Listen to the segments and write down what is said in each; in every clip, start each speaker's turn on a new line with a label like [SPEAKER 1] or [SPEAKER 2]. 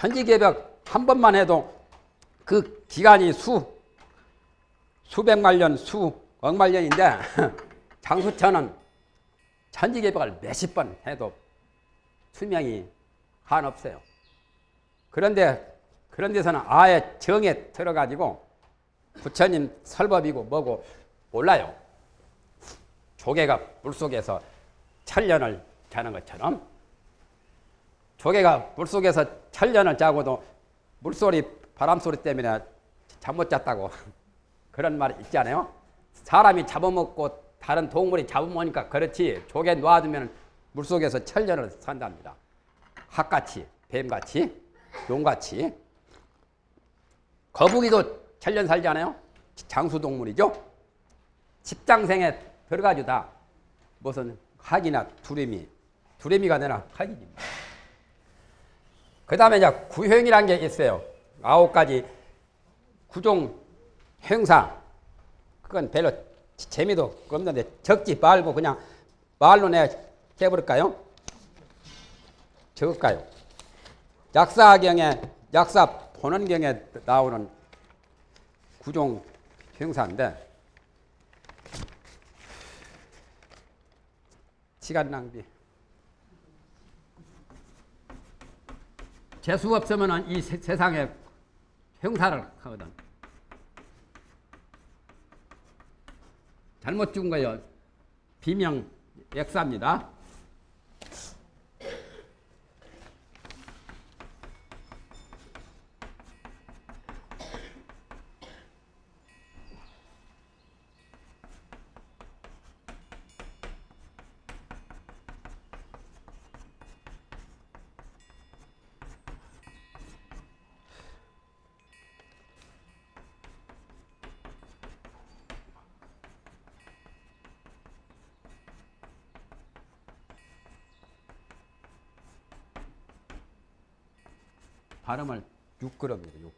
[SPEAKER 1] 천지개벽 한 번만 해도 그 기간이 수, 수백만 년, 수 억만 년인데 장수천은 천지개벽을 몇십 번 해도 수명이 한없어요. 그런데 그런 데서는 아예 정에 들어가지고 부처님 설법이고 뭐고 몰라요. 조개가 물속에서 천년을 자는 것처럼 조개가 물속에서 천년을 자고도 물소리 바람소리 때문에 잠 못 잤다고 그런 말 있지 않아요? 사람이 잡아먹고 다른 동물이 잡아먹으니까 그렇지 조개 놔두면 물속에서 천년을 산답니다. 학같이 뱀같이 용같이 거북이도 천년 살지 않아요? 장수동물이죠? 집장생에 들어가지고 다 무슨 학이나 두레미, 두레미가 되나 학이입니다. 그 다음에 이제 구형이라는 게 있어요. 아홉 가지 구종 행사. 그건 별로 재미도 없는데 적지 말고 그냥 말로 내 해버릴까요? 적을까요? 약사경에, 약사 본원경에 나오는 구종 행사인데 시간 낭비. 재수 없으면 이 세, 세상에 형사를 하거든. 잘못 죽은 거예요. 비명 역사입니다. 발음을 6그럽니다. 6.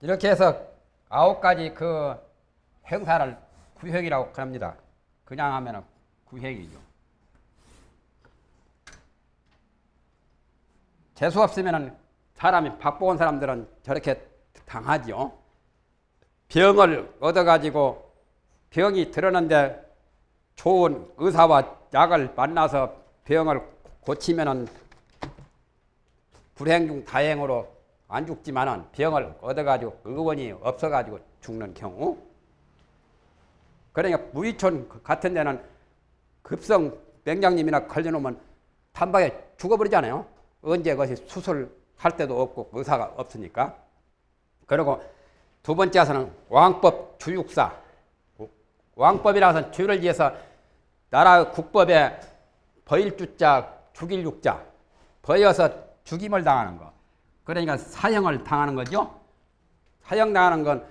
[SPEAKER 1] 이렇게 해서 아홉 가지 그 행사를 구획이라고 합니다. 그냥 하면 구획이죠. 재수 없으면 사람이 바쁜 사람들은 저렇게 당하죠. 병을 얻어가지고 병이 들었는데 좋은 의사와 약을 만나서 병을 고치면은 불행 중 다행으로 안 죽지만은 병을 얻어가지고 의원이 없어가지고 죽는 경우. 그러니까 무이촌 같은 데는 급성 맹장님이나 걸려놓으면 단박에 죽어버리잖아요. 언제 그것이 수술 할 데도 없고 의사가 없으니까. 그리고 두 번째에서는 왕법 주육사. 왕법이라서 주를 지어서 나라 국법에 버일주자 죽일 육자 버여서 죽임을 당하는 거. 그러니까 사형을 당하는 거죠. 사형 당하는 건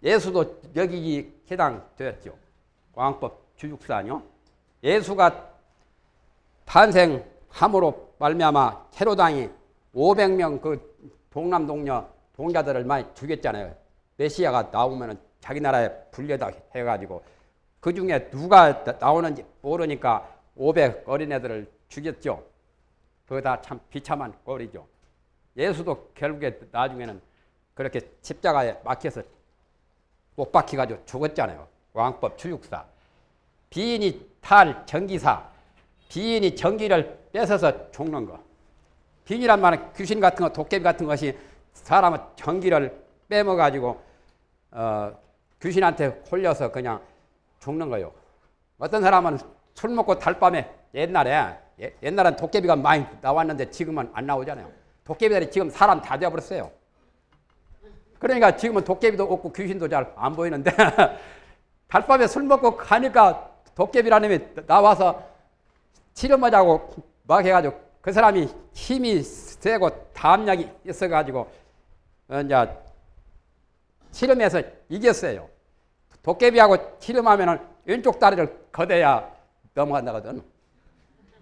[SPEAKER 1] 예수도 여기 해당되었죠. 왕법 주육사요. 예수가 탄생함으로 말미암아 헤로당이 500명 그 동남 동녀 동자들을 많이 죽였잖아요. 메시아가 나오면은 자기 나라에 불려다 해가지고 그 중에 누가 나오는지 모르니까 500 어린애들을 죽였죠. 그거 다 참 비참한 꼴이죠. 예수도 결국에 나중에는 그렇게 십자가에 막혀서 못 박혀가지고 죽었잖아요. 왕법 추육사. 비인이 탈 전기사. 비인이 전기를 뺏어서 죽는 거. 비인이란 말은 귀신 같은 거, 도깨비 같은 것이 사람의 전기를 빼먹어가지고 어, 귀신한테 홀려서 그냥 죽는 거요. 어떤 사람은 술 먹고 달밤에 옛날에 예, 옛날엔 도깨비가 많이 나왔는데 지금은 안 나오잖아요. 도깨비들이 지금 사람 다 되어버렸어요. 그러니까 지금은 도깨비도 없고 귀신도 잘 안 보이는데 달밤에 술 먹고 가니까 도깨비라는 놈이 나와서 치료하자고 막 해가지고 그 사람이 힘이 세고 담력이 있어가지고 어, 이제 치름해서 이겼어요. 도깨비하고 치름하면은 왼쪽 다리를 거대야 넘어간다거든.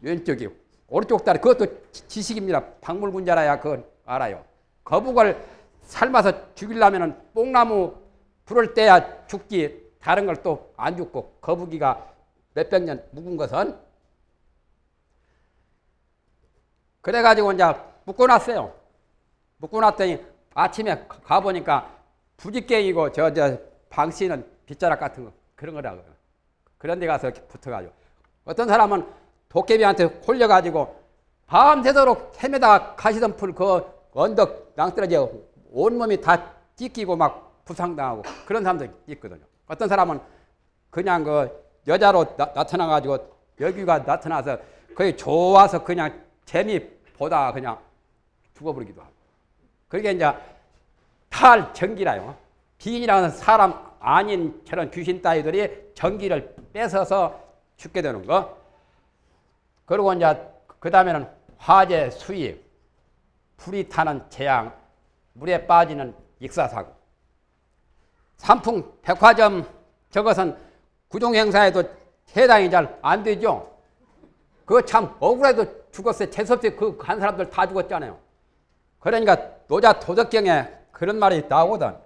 [SPEAKER 1] 왼쪽이 오른쪽 다리 그것도 지식입니다. 박물군자라야 그걸 알아요. 거북을 삶아서 죽이려면은 뽕나무 불을 떼야 죽지 다른 걸 또 안 죽고 거북이가 몇백 년 묵은 것은 그래가지고 이제 묶어놨어요. 묶어놨더니 아침에 가보니까 부지깽이고 저, 저 방씨는 빗자락 같은 거 그런 거라고. 그런 데 가서 붙어가지고. 어떤 사람은 도깨비한테 홀려가지고 밤새도록 헤매다 가시던 풀 그 언덕 낭떠러져 온몸이 다 찢기고 막 부상당하고 그런 사람도 있거든요. 어떤 사람은 그냥 그 여자로 나, 타나가지고 여기가 나타나서 거의 좋아서 그냥 재미 보다 그냥 죽어버리기도 하고. 그게 이제 탈전기라요. 비인이라는 사람 아닌 저런 귀신 따위들이 전기를 뺏어서 죽게 되는 거. 그리고 이제 그 다음에는 화재 수입, 불이 타는 재앙, 물에 빠지는 익사사고. 삼풍 백화점 저것은 구종행사에도 해당이 잘 안 되죠. 그거 참 억울해도 죽었어요. 재수없이 그한 사람들 다 죽었잖아요. 그러니까 노자 도덕경에 그런 말이 나오거든.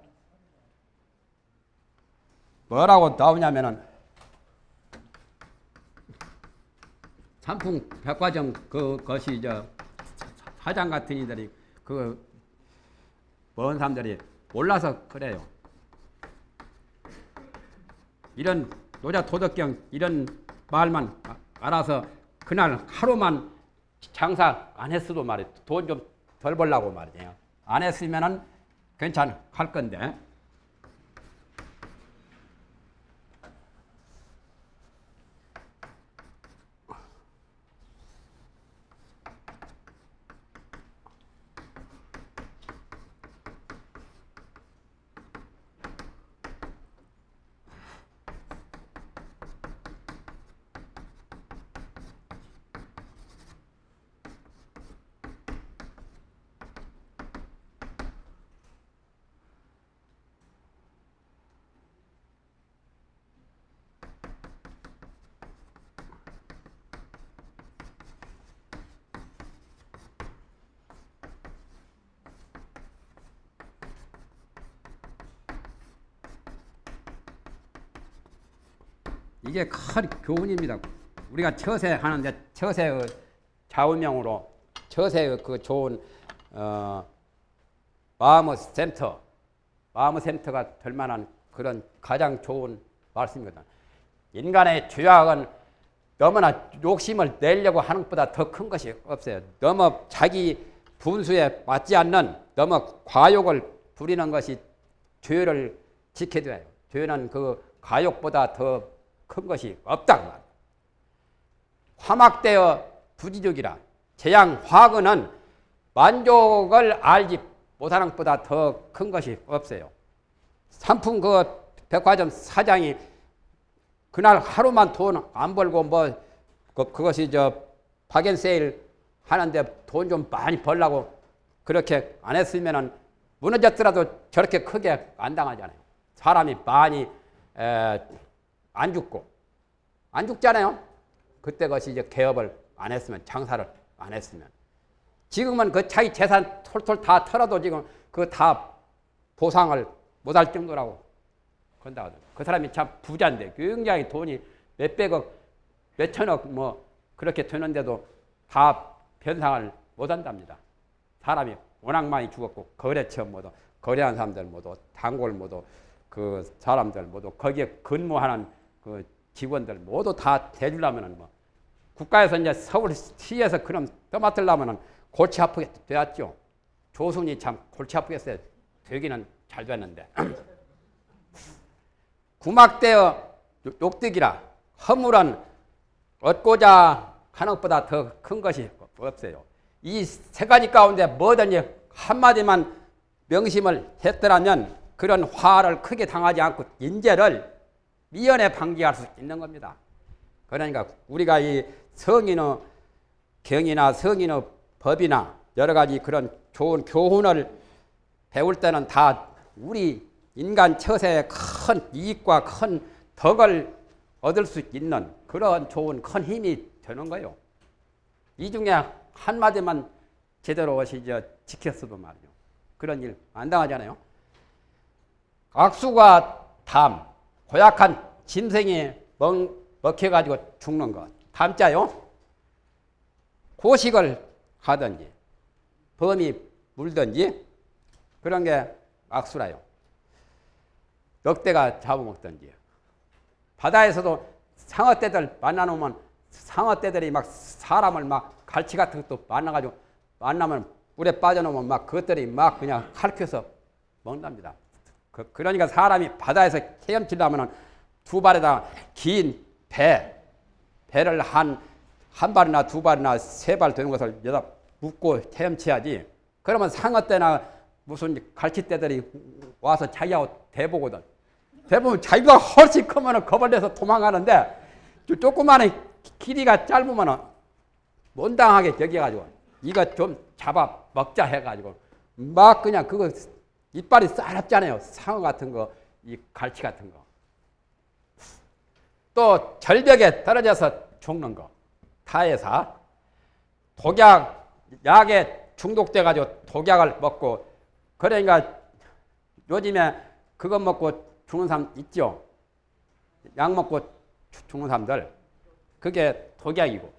[SPEAKER 1] 뭐라고 나오냐면은 삼풍 백화점 그 것이 저 사장 같은 이들이 그 먼 사람들이 몰라서 그래요. 이런 노자 도덕경 이런 말만 알아서 그날 하루만 장사 안 했어도 말이에요. 돈 좀 덜 벌라고 말이에요. 안 했으면은 괜찮 할 건데. 이게 큰 교훈입니다. 우리가 처세 하는데 처세의 좌우명으로 처세의 그 좋은 어, 마음의 센터, 마음의 센터가 될 만한 그런 가장 좋은 말씀이거든. 인간의 죄악은 너무나 욕심을 내려고 하는 것보다 더 큰 것이 없어요. 너무 자기 분수에 맞지 않는 너무 과욕을 부리는 것이 죄를 지켜줘요. 죄는 그 과욕보다 더 큰 것이 없다. 화막되어 부지족이라 재앙 화근은 만족을 알지 못하는 것보다 더 큰 것이 없어요. 상품 그 백화점 사장이 그날 하루만 돈 안 벌고 뭐 그, 그것이 저 박앤세일 하는데 돈 좀 많이 벌라고 그렇게 안 했으면은 무너졌더라도 저렇게 크게 안 당하잖아요. 사람이 많이 에, 안 죽고 안 죽잖아요. 그때 것이 이제 개업을 안 했으면 장사를 안 했으면 지금은 그 자기 재산 톨톨 다 털어도 지금 그 다 보상을 못 할 정도라고 그런다 하더라고요. 그 사람이 참 부자인데 굉장히 돈이 몇백억, 몇천억 뭐 그렇게 되는데도 다 변상을 못 한답니다. 사람이 워낙 많이 죽었고 거래처 모두 거래한 사람들 모두 단골 모두 그 사람들 모두 거기에 근무하는 그 직원들 모두 다 대주려면은 뭐 국가에서 이제 서울시에서 그럼 떠맡으려면은 골치 아프게 되었죠. 조순이 참 골치 아프겠어요. 되기는 잘 됐는데. 구막되어 욕득이라 허물은 얻고자 하는 것보다 더 큰 것이 없어요. 이 세 가지 가운데 뭐든지 한마디만 명심을 했더라면 그런 화를 크게 당하지 않고 인재를 미연에 방지할 수 있는 겁니다. 그러니까 우리가 이 성인의 경이나 성인의 법이나 여러 가지 그런 좋은 교훈을 배울 때는 다 우리 인간 처세에 큰 이익과 큰 덕을 얻을 수 있는 그런 좋은 큰 힘이 되는 거예요. 이 중에 한마디만 제대로 오시죠 지켰어도 말이죠. 그런 일 안 당하잖아요. 악수가 담, 고약한 짐승이 먹, 먹혀가지고 죽는 것. 담자요. 고식을 하든지, 범이 물든지, 그런 게 악수라요. 넉대가 잡아먹든지. 바다에서도 상어떼들 만나놓으면 상어떼들이 막 사람을 막 갈치 같은 것도 만나가지고 만나면 물에 빠져놓으면 막 그것들이 막 그냥 칼켜서 먹는답니다. 그, 러니까 사람이 바다에서 헤엄치려면 두 발에다 긴 배, 배를 한, 한 발이나 두 발이나 세 발 되는 것을 여기다 묶고 헤엄쳐야지. 그러면 상어떼나 무슨 갈치떼들이 와서 자기하고 대보거든. 대보면 자기가 훨씬 크면 겁을 내서 도망가는데 조그마한 길이가 짧으면 못당하게 여겨가지고 이거 좀 잡아 먹자 해가지고 막 그냥 그거 이빨이 싸납잖아요. 상어 같은 거, 이 갈치 같은 거. 또 절벽에 떨어져서 죽는 거. 타해사. 독약, 약에 중독돼가지고 독약을 먹고 그러니까 요즘에 그거 먹고 죽는 사람 있죠. 약 먹고 죽는 사람들. 그게 독약이고.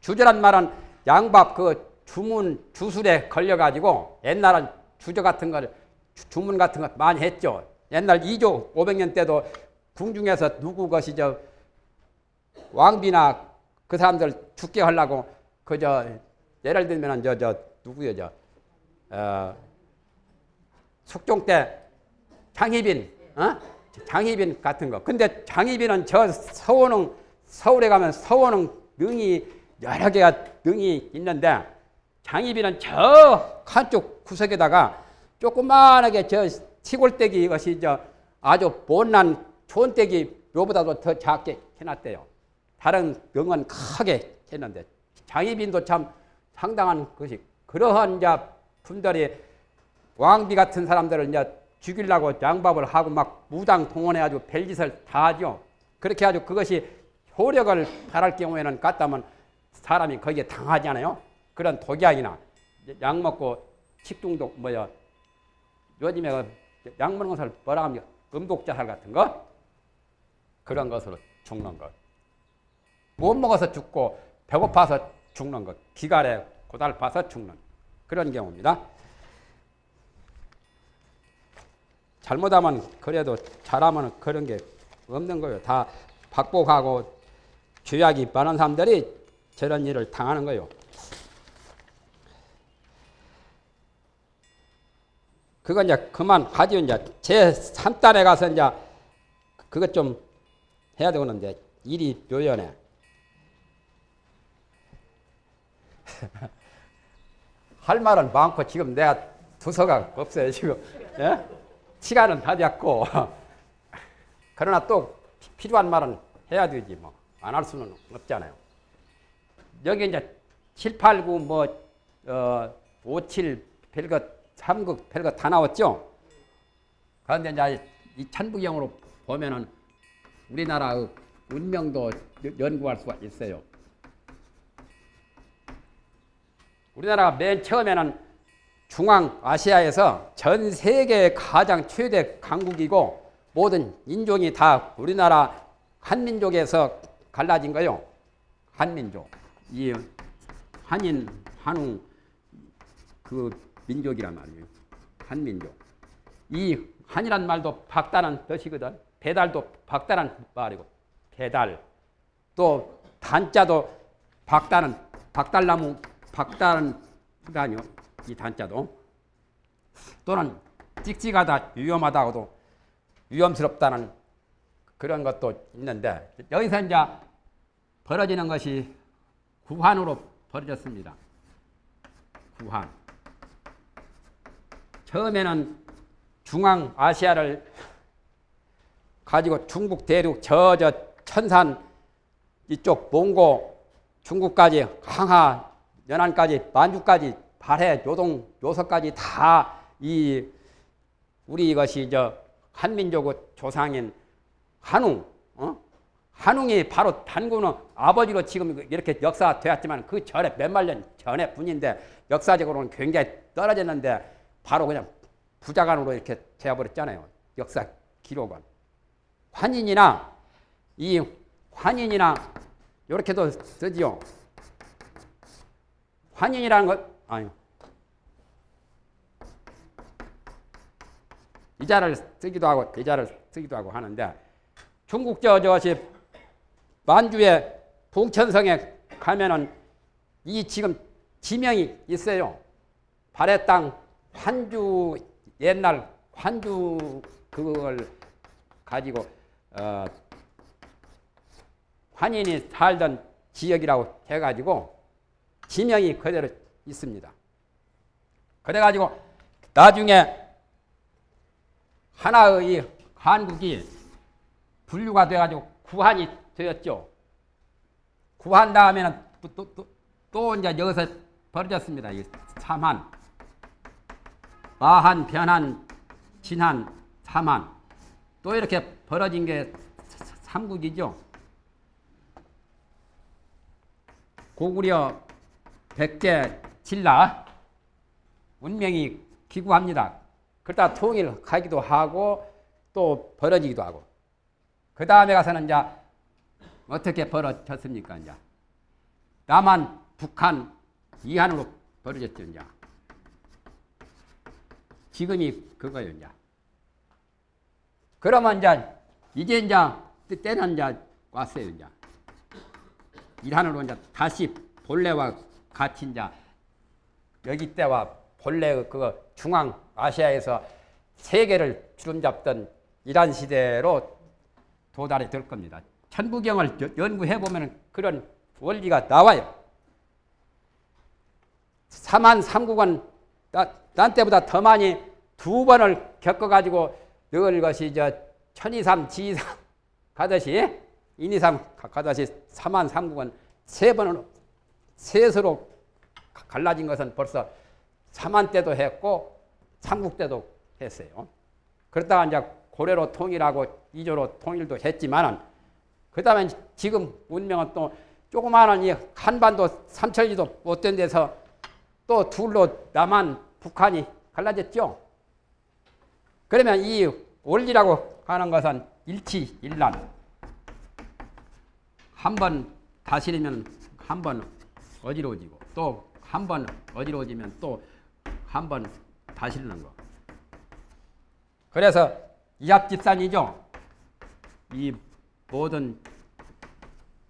[SPEAKER 1] 주저란 말은 양밥 그 주문 주술에 걸려가지고 옛날은 주저 같은 걸 주문 같은 거 많이 했죠. 옛날 2조 500년 때도 궁중에서 누구 것이죠. 왕비나 그 사람들 죽게 하려고 그저 예를 들면 저 저 누구요 저 어, 숙종 때 장희빈 어? 장희빈 같은 거. 근데 장희빈은 저 서원흥 서울에 가면 서원흥 능이 여러 개가 능이 있는데 장희빈은 저 한쪽 구석에다가 조그만하게 저 시골떼기 것이 저 아주 좋은 떼기 요보다도 더 작게 해놨대요. 다른 병은 크게 했는데 장희빈도 참 상당한 것이 그러한 자 분들이 왕비 같은 사람들을 이제 죽이려고 양밥을 하고 막 무당 동원해가지고 별짓을 다 하죠. 그렇게 아주 그것이 효력을 발할 경우에는 갔다면 사람이 거기에 당하잖아요. 그런 독약이나 약 먹고 식중독 뭐야 요즘에 그 것을 뭐라 합니까? 음독자살 같은 거 그런 것으로 죽는 것. 못 먹어서 죽고 배고파서 죽는 것. 기갈에 고달파서 죽는 그런 경우입니다. 잘못하면 그래도 잘하면 그런 게 없는 거예요. 다 박복하고 죄악이 많은 사람들이 저런 일을 당하는 거예요. 그건 이제 그만 하지 이제 제 3단에 가서 이제 그것 좀 해야 되는데 일이 묘연해. 할 말은 많고 지금 내가 두서가 없어요 지금 예? 시간은 다 됐고 그러나 또 피- 필요한 말은 해야 되지 뭐 안 할 수는 없잖아요. 여기 이제 7, 8, 9, 뭐, 어, 5, 7, 별것, 3극, 별것 다 나왔죠? 그런데 이제 이 천부경으로 보면은 우리나라의 운명도 여- 연구할 수가 있어요. 우리나라가 맨 처음에는 중앙아시아에서 전 세계 가장 최대 강국이고 모든 인종이 다 우리나라 한민족에서 갈라진 거요. 한민족. 이 한인, 한웅 그 민족이란 말이에요. 한민족. 이 한이란 말도 박다는 뜻이거든. 배달도 박다는 말이고 배달. 또 단자도 박다는 박달나무 박다는 아니요. 이 단자도 또는 찍찍하다 위험하다고도 위험스럽다는 그런 것도 있는데 여기서 이제 벌어지는 것이 구한으로 벌어졌습니다. 구한. 처음에는 중앙 아시아를 가지고 중국 대륙 저 저 천산 이쪽 몽고 중국까지 항하 연안까지 만주까지 발해 요동 요서까지 다 이 우리 이것이 저 한민족의 조상인 한웅 어? 한웅이 바로 단군의 아버지로 지금 이렇게 역사 되었지만 그 전에 몇 만 년 전에 분인데 역사적으로는 굉장히 떨어졌는데 바로 그냥 부자간으로 이렇게 되어버렸잖아요. 역사 기록은. 환인이나 이 환인이나 이렇게도 쓰지요. 환인이라는 것 아니 이자를 쓰기도 하고 이자를 쓰기도 하고 하는데 중국 저 저것이 만주의 봉천성에 가면은 이 지금 지명이 있어요. 발해 땅 환주 옛날 환주 그걸 가지고 어, 환인이 살던 지역이라고 해가지고 지명이 그대로 있습니다. 그래가지고 나중에 하나의 한국이 분류가 돼가지고 구한이 되었죠. 구한 다음에는 또, 또, 또, 또 이제 여기서 벌어졌습니다. 이 삼한. 마한, 변한, 진한, 삼한. 또 이렇게 벌어진 게 삼국이죠. 고구려, 백제, 신라, 운명이 기구합니다. 그러다 통일하기도 하고 또 벌어지기도 하고. 그 다음에 가서는 이제 어떻게 벌어졌습니까? 이제 남한, 북한, 이한으로 벌어졌죠. 이제 지금이. 이제 그러면 이제 이제 이제 때는 이제 왔어요. 이제 이한으로 이제 다시 본래와 같이 이제 여기 때와 본래 그거 중앙 아시아에서 세계를 주름잡던 이란 시대로 도달이 될 겁니다. 천부경을 연구해 보면 그런 원리가 나와요. 삼한 삼국은 난 때보다 더 많이 두 번을 겪어가지고 늘 것이 저 천이삼 지이삼 가듯이 인이삼 가듯이 삼한 삼국은 세 번을 셋으로 갈라진 것은 벌써 삼한 때도 했고 삼국 때도 했어요. 그러다가 이제 고래로 통일하고 이조로 통일도 했지만은 그 다음에 지금 운명은 또 조그마한 이 한반도 삼천리도 못된 데서 또 둘로 남한 북한이 갈라졌죠. 그러면 이 원리라고 하는 것은 일치일란. 한 번 다스리면 한 번 어지러워지고 또 한 번 어지러워지면 또 한 번 다스리는 거. 그래서 이합집산이죠. 이 모든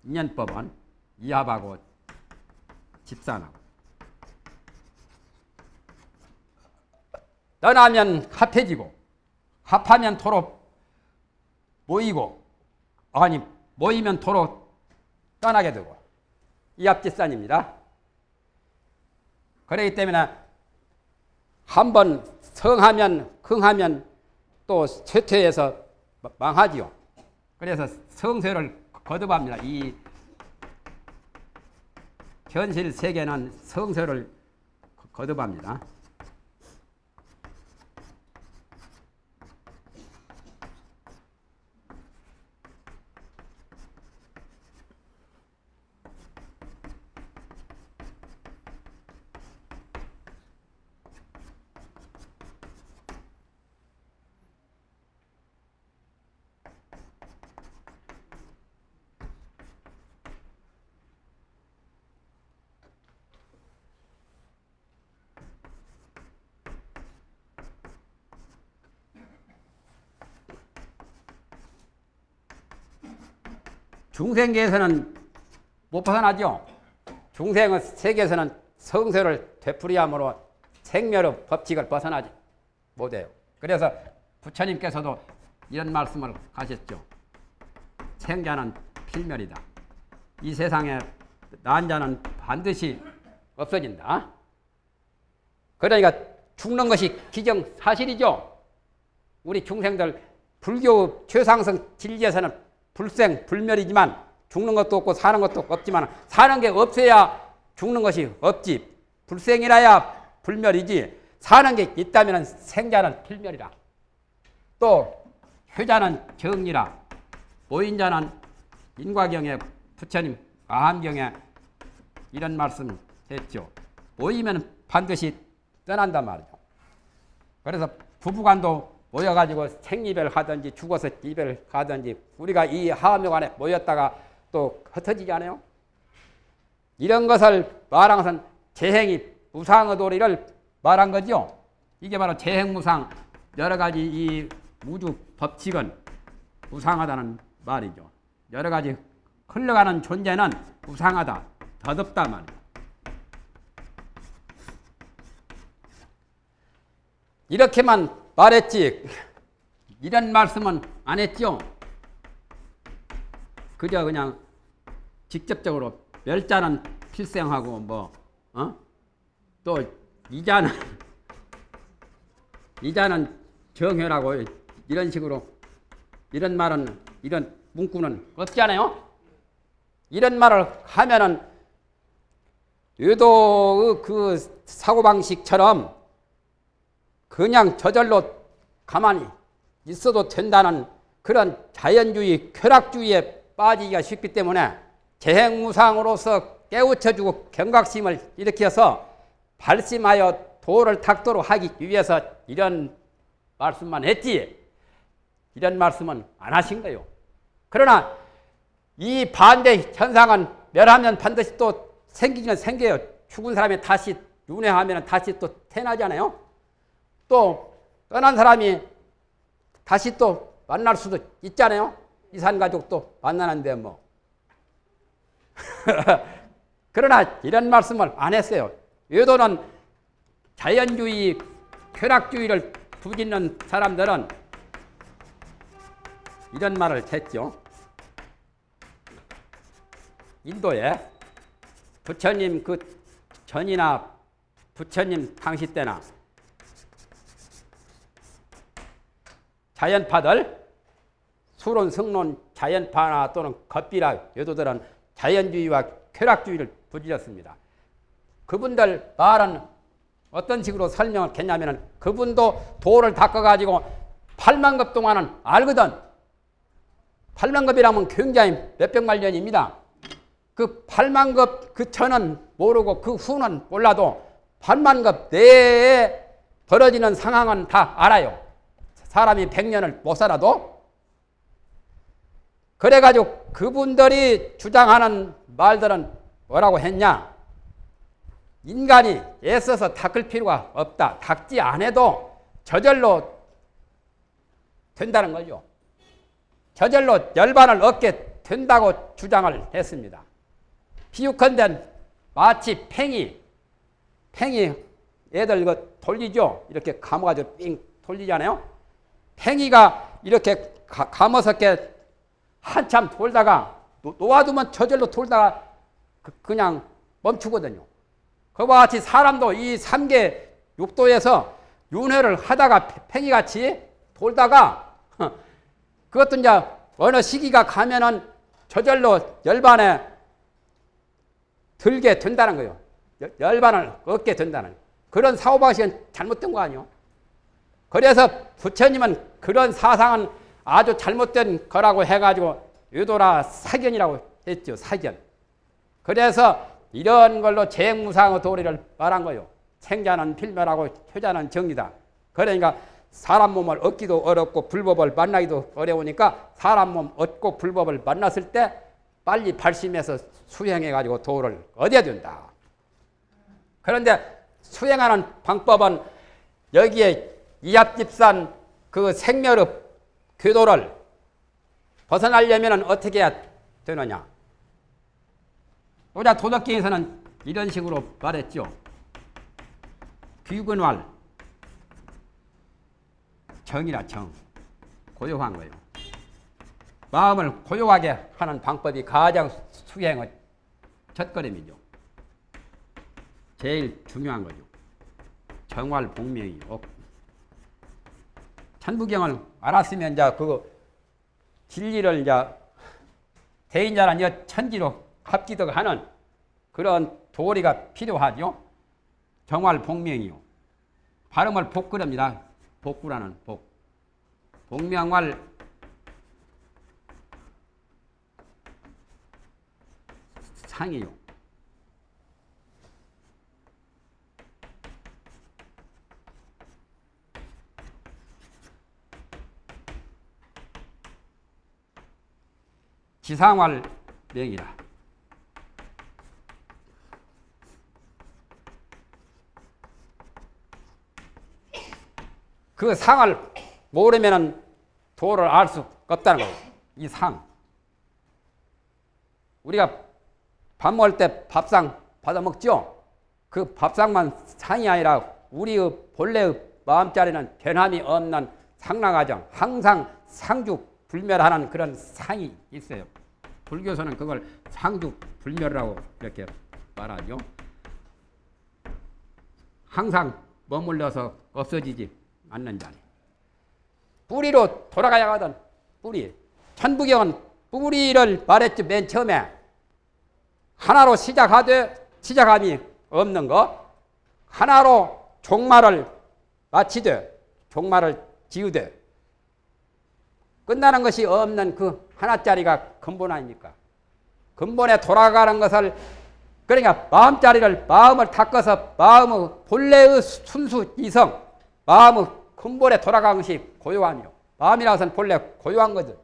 [SPEAKER 1] 인연법은 이합하고 집산하고 떠나면 합해지고 합하면 도로 모이고 아니 모이면 도로 떠나게 되고 이합집산입니다. 그렇기 때문에 한번 성하면 흥하면 또 쇠퇴해서 망하지요. 그래서 성쇠를 거듭합니다. 이 현실 세계는 성쇠를 거듭합니다. 중생계에서는 못 벗어나죠. 중생의 세계에서는 성세를 되풀이함으로 생멸의 법칙을 벗어나지 못해요. 그래서 부처님께서도 이런 말씀을 하셨죠. 생자는 필멸이다. 이 세상에 난자는 반드시 없어진다. 그러니까 죽는 것이 기정사실이죠. 우리 중생들 불교 최상승 진리에서는 불생 불멸이지만 죽는 것도 없고 사는 것도 없지만 사는 게 없어야 죽는 것이 없지. 불생이라야 불멸이지. 사는 게 있다면 생자는 필멸이라. 또 효자는 정리라. 모인자는 인과경에 부처님 아함경에 이런 말씀 했죠. 모이면 반드시 떠난단 말이죠. 그래서 부부간도 모여가지고 생이별 하든지 죽어서 이별 하든지 우리가 이 하묘관에 모였다가 또 흩어지지 않아요? 이런 것을 말한 것은 재행이 무상의 도리를 말한 거죠. 이게 바로 재행무상 여러 가지 이 우주 법칙은 무상하다는 말이죠. 여러 가지 흘러가는 존재는 무상하다, 더덥다 말이죠. 이렇게만 말했지 이런 말씀은 안 했죠. 그저 그냥 직접적으로 멸자는 필생하고 뭐 어? 또 이자는 이자는 정혈하고 이런 식으로 이런 말은 이런 문구는 없잖아요. 이런 말을 하면은 유도의 그 사고방식처럼 그냥 저절로 가만히 있어도 된다는 그런 자연주의, 쾌락주의에 빠지기가 쉽기 때문에 재행무상으로서 깨우쳐주고 경각심을 일으켜서 발심하여 도를 탁도록 하기 위해서 이런 말씀만 했지 이런 말씀은 안 하신 거예요. 그러나 이 반대 현상은 멸하면 반드시 또 생기면 생겨요. 죽은 사람이 다시 윤회하면 다시 또 태어나잖아요. 또 떠난 사람이 다시 또 만날 수도 있잖아요. 이산 가족도 만나는데 뭐. 그러나 이런 말씀을 안 했어요. 외도는 자연주의, 쾌락주의를 부짓는 사람들은 이런 말을 했죠. 인도에 부처님 그 전이나 부처님 당시 때나 자연파들 수론, 성론, 자연파나 또는 겉비라 여도들은 자연주의와 쾌락주의를 부지렸습니다. 그분들 말은 어떤 식으로 설명을 했냐면 그분도 도를 닦아가지고 8만 급 동안은 알거든. 8만 급이라면 굉장히 몇백만 년입니다. 그 8만 급 그 전은 모르고 그 후는 몰라도 8만 급 내에 벌어지는 상황은 다 알아요. 사람이 100년을 못 살아도 그래가지고 그분들이 주장하는 말들은 뭐라고 했냐? 인간이 애써서 닦을 필요가 없다. 닦지 않아도 저절로 된다는 거죠. 저절로 열반을 얻게 된다고 주장을 했습니다. 비유컨대 마치 팽이, 팽이 애들 이거 돌리죠? 이렇게 감아가지고 삥 돌리잖아요? 팽이가 이렇게 가, 머서게 한참 돌다가 놓아두면 저절로 돌다가 그, 냥 멈추거든요. 그와 같이 사람도 이 3계 육도에서 윤회를 하다가 팽이같이 돌다가 그것도 이제 어느 시기가 가면은 저절로 열반에 들게 된다는 거예요. 열- 열반을 얻게 된다는 그런 사고방식은 잘못된 거 아니에요. 그래서 부처님은 그런 사상은 아주 잘못된 거라고 해가지고 유도라 사견이라고 했죠. 사견. 그래서 이런 걸로 재무상의 도리를 말한 거예요. 생자는 필멸하고 효자는 정리다. 그러니까 사람 몸을 얻기도 어렵고 불법을 만나기도 어려우니까 사람 몸 얻고 불법을 만났을 때 빨리 발심해서 수행해가지고 도를 얻어야 된다. 그런데 수행하는 방법은 여기에 이합집산 그 생멸의 궤도를 벗어나려면 어떻게 해야 되느냐? 우리 도덕경에서는 이런 식으로 말했죠. 귀근활 정이라 정 고요한 거예요. 마음을 고요하게 하는 방법이 가장 수행의 첫걸음이죠. 제일 중요한 거죠. 정활 복명이 없. 천부경을 알았으면 이제 그 진리를 이제 대인자는 이 천지로 합기득하는 그런 도리가 필요하죠. 정활 복명이요. 발음을 복구랍니다. 복구라는 복. 복명활 상이요. 지상활 명이라. 그 상을 모르면은 도를 알 수 없다는 거예요. 이 상. 우리가 밥 먹을 때 밥상 받아 먹죠? 그 밥상만 상이 아니라 우리의 본래의 마음자리는 변함이 없는 상랑하정, 항상 상주 불멸하는 그런 상이 있어요. 불교에서는 그걸 상주 불멸이라고 이렇게 말하죠. 항상 머물러서 없어지지 않는 자리. 뿌리로 돌아가야 하던 뿌리. 천부경은 뿌리를 말했죠. 맨 처음에. 하나로 시작하되 시작함이 없는 거. 하나로 종말을 마치되 종말을 지으되 끝나는 것이 없는 그 하나짜리가 근본 아닙니까? 근본에 돌아가는 것을 그러니까 마음자리를 마음을 닦아서 마음의 본래의 순수 이성 마음의 근본에 돌아가는 것이 고요함이요. 마음이라서는 본래 고요한 거죠.